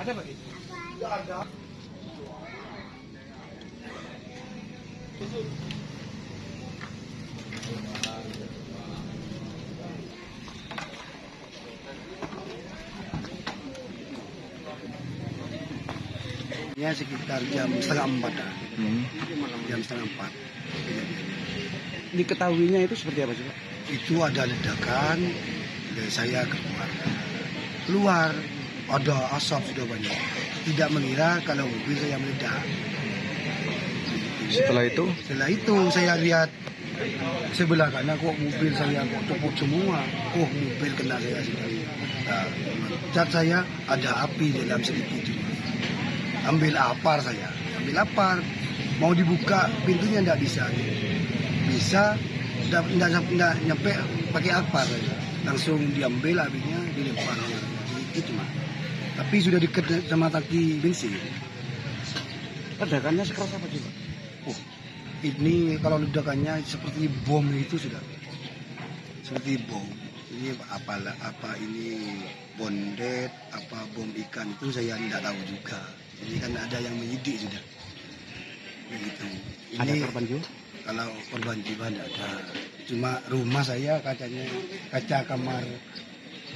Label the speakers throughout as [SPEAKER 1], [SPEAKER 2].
[SPEAKER 1] Ada pak. Ada. Ya sekitar jam setengah empat
[SPEAKER 2] hmm.
[SPEAKER 1] jam setengah empat
[SPEAKER 3] diketahuinya itu seperti apa sih Pak?
[SPEAKER 1] itu ada ledakan saya keluar keluar ada asap sudah banyak. Tidak mengira kalau mobil saya meledak.
[SPEAKER 2] Setelah itu?
[SPEAKER 1] Setelah itu saya lihat sebelah kanan kok mobil saya kok tepuk semua. Oh mobil kena saya sendiri. Nah, cat saya ada api dalam sedikit ambil apar saya. Ambil apar. Mau dibuka pintunya tidak bisa. Bisa tidak nyampe pakai apar. Langsung diambil apinya dilempar. Sedikit cuma tapi sudah dekat sama tangki bensin
[SPEAKER 3] Ledakannya sekeras apa sih Pak?
[SPEAKER 1] Oh, ini kalau ledakannya seperti bom itu sudah seperti bom. Ini apa apa ini bondet apa bom ikan itu saya tidak tahu juga. Ini kan ada yang menyidik sudah. Begitu.
[SPEAKER 3] Ada korban jiwa?
[SPEAKER 1] kalau korban jiwa tidak ada. Cuma rumah saya kacanya kaca kamar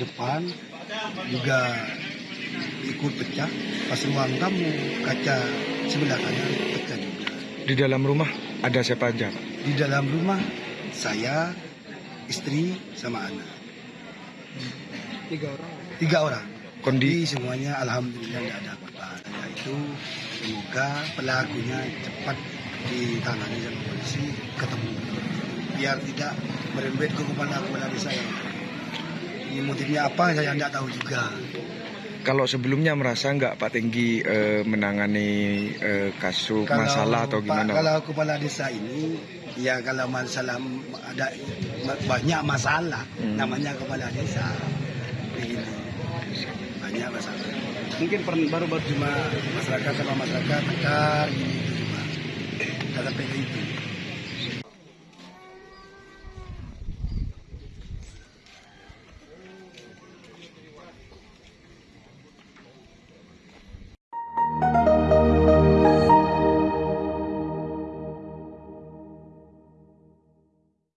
[SPEAKER 1] depan juga ikut pecah. Pas ruang tamu kaca sebelah kanan pecah juga.
[SPEAKER 2] di dalam rumah ada siapa aja? Pak?
[SPEAKER 1] Di dalam rumah saya, istri, sama anak.
[SPEAKER 3] Tiga orang.
[SPEAKER 1] Tiga orang.
[SPEAKER 2] Kondi
[SPEAKER 1] Jadi semuanya alhamdulillah tidak ada korban. Ya itu semoga pelakunya cepat ditangani sama polisi ketemu biar tidak merembet ke kepala kepala desa yang ini motifnya apa saya tidak tahu juga.
[SPEAKER 2] Kalau sebelumnya merasa nggak Pak Tenggi eh, menangani eh, kasus masalah atau
[SPEAKER 1] Pak-
[SPEAKER 2] gimana? Pak?
[SPEAKER 1] Kalau kepala desa ini ya kalau masalah ada banyak masalah
[SPEAKER 2] Hmm.
[SPEAKER 1] namanya kepala desa. Begini. Banyak masalah.
[SPEAKER 3] Mungkin per- baru-baru
[SPEAKER 1] Cuma masyarakat sama masyarakat tekar gini itu cuma. Ke itu.